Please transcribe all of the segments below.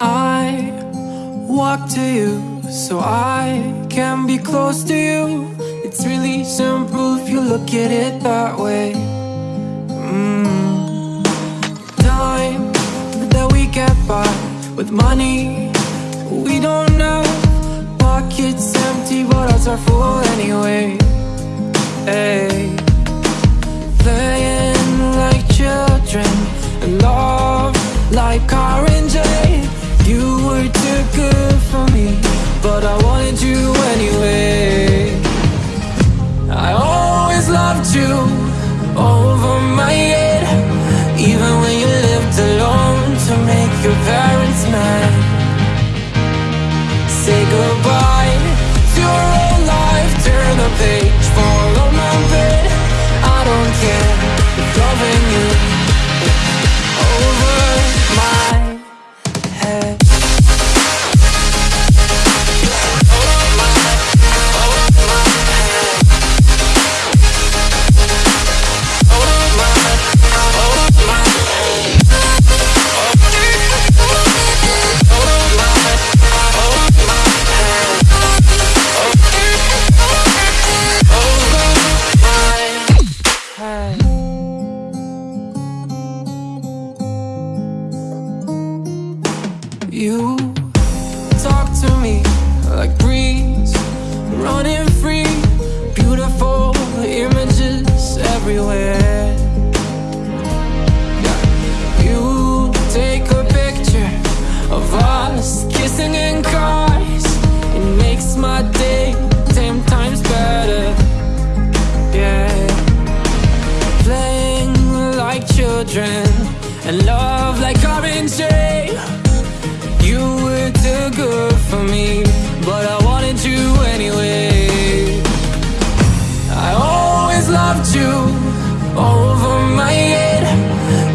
I walk to you so I can be close to you. It's really simple if you look at it that way. Mm. Time that we get by with money we don't know. Pockets empty, but hearts are full anyway. Hey. Playing like children and love like car loved you over my head, even when you lived alone to make your parents mad. Say goodbye to your old life, turn the page, You talk to me like breeze, running free, beautiful images everywhere. You take a picture of us kissing in cars, it makes my day ten times better. Yeah playing like children and love good for me, but I wanted you anyway. I always loved you over my head,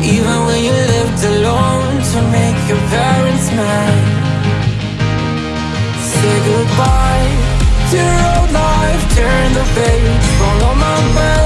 even when you lived alone to make your parents mad. Say goodbye to your old life, turn the page, fall on my bed.